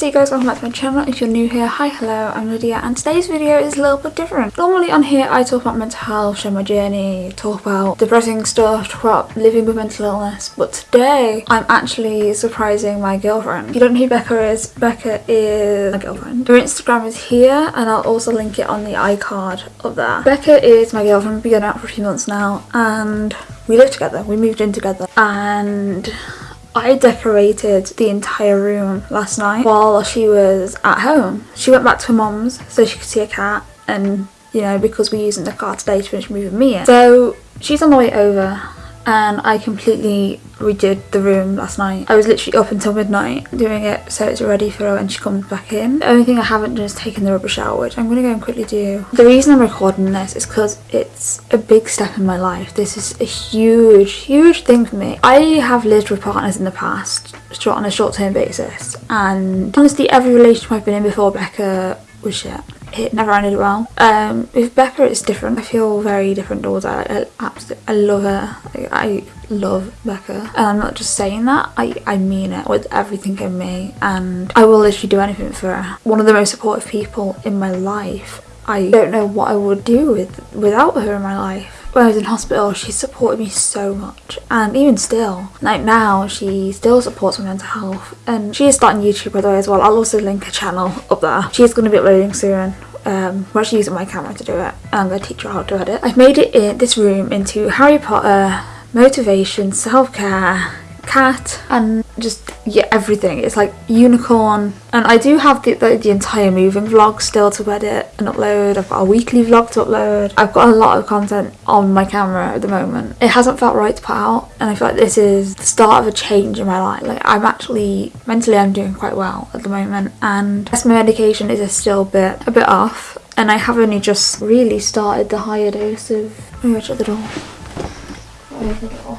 Hey guys, welcome back to my channel. If you're new here, hi, hello, I'm Lydia and today's video is a little bit different. Normally on here I talk about mental health, share my journey, talk about depressing stuff, talk about living with mental illness, but today I'm actually surprising my girlfriend. If you don't know who Becca is, Becca is my girlfriend. Her Instagram is here and I'll also link it on the iCard up there. Becca is my girlfriend, we've been out for a few months now and we live together, we moved in together and I decorated the entire room last night while she was at home. She went back to her mum's so she could see a cat and you know because we're using the car today to finish moving me in. So she's on the way over and I completely redid the room last night. I was literally up until midnight doing it so it's ready for her when she comes back in. The only thing I haven't done is taken the rubbish out which I'm going to go and quickly do. The reason I'm recording this is because it's a big step in my life. This is a huge, huge thing for me. I have lived with partners in the past on a short-term basis and honestly every relationship I've been in before Becca was shit it never ended well. Um, with Becca it's different. I feel very different towards her. I, absolutely, I love her. I, I love Becca. And I'm not just saying that, I, I mean it with everything in me and I will literally do anything for her. One of the most supportive people in my life. I don't know what I would do with without her in my life when I was in hospital, she supported me so much. And even still, like now, she still supports my mental health. And she is starting YouTube by the way as well. I'll also link her channel up there. She's going to be uploading soon. Um, we're actually using my camera to do it. And I'm going to teach her how to edit. I've made it in this room into Harry Potter, motivation, self-care, cat and just yeah everything. It's like unicorn. And I do have the, the, the, entire moving vlog still to edit and upload. I've got a weekly vlog to upload. I've got a lot of content on my camera at the moment. It hasn't felt right to put out and I feel like this is the start of a change in my life. Like I'm actually mentally I'm doing quite well at the moment and yes my medication is still a bit a bit off and I have only just really started the higher dose of oh, at the door the door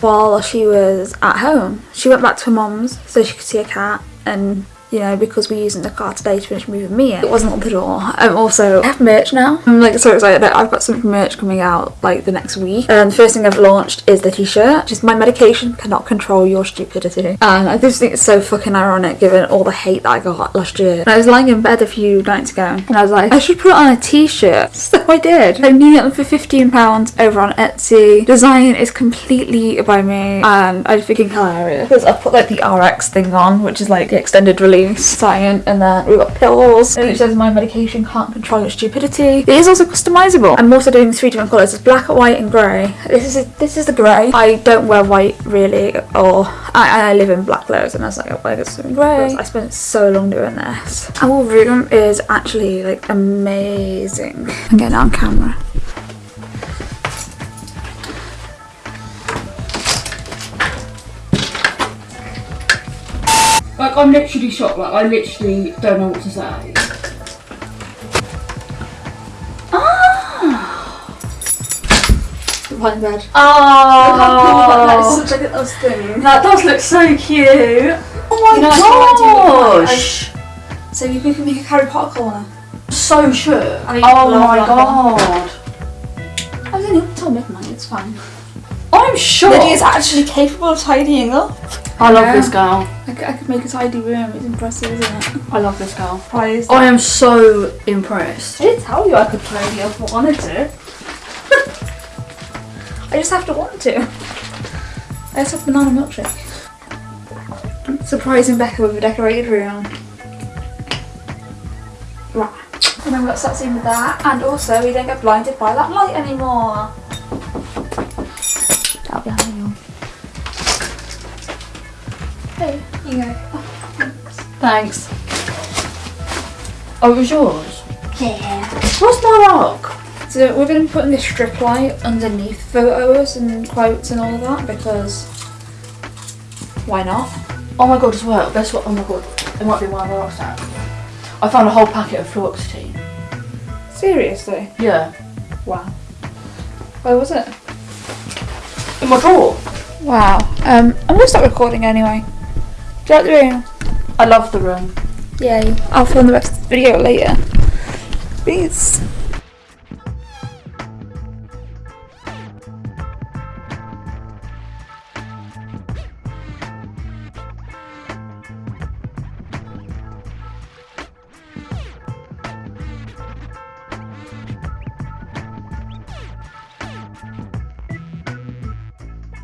while she was at home. She went back to her mum's so she could see a cat and you know, because we're using the car today to finish moving me in. It wasn't up the door. I'm also, I have merch now. I'm like so excited that I've got some merch coming out like the next week. And the first thing I've launched is the t-shirt. Just my medication cannot control your stupidity. And I just think it's so fucking ironic given all the hate that I got last year. And I was lying in bed a few nights ago and I was like, I should put on a t-shirt. So I did. I'm needing it for £15 over on Etsy. Design is completely by me and I think hilarious. Because I put like the RX thing on, which is like the extended release Cyan, and then we've got pills. And it says my medication can't control your stupidity. It is also customizable. I'm also doing three different colours. It's black, white, and grey. This is this is the grey. I don't wear white really, or I, I live in black clothes, and I was like, oh, I wear something grey. I spent so long doing this. Our room is actually like amazing. I'm getting on camera. Like, I'm literally shocked. Like, I literally don't know what to say. Ah! One bed. Oh, that is such a little thing. That does look so cute. Oh my You know, gosh! So you can make a Harry Potter corner. So sure. I Oh my that god. I was only up till midnight, it's fine. I'm shocked. Lydia's actually capable of tidying up. I love this girl. I could, I could make a tidy room, it's impressive, isn't it? I love this girl. Surprised. I am so impressed. I did tell you I could tidy up if I wanted to. I just have to want to. I just have banana milkshake. Surprising Becca with a decorated room. Right. And then we got in with that, and also we don't get blinded by that light anymore. That'll be handy. Hey, here you go. Oh, thanks. Thanks. Oh, it was yours? Yeah. What's my rock? So we're going to be putting this strip light underneath photos and quotes and all of that because why not? Oh my god, as well. Guess what? Oh my god. It might be one of now. I found a whole packet of fluoxetine. Seriously? Yeah. Wow. Where was it? In my drawer. Wow. Um, I'm gonna stop recording anyway. Do you like the room? I love the room. Yay. I'll film the rest of the video later. Peace.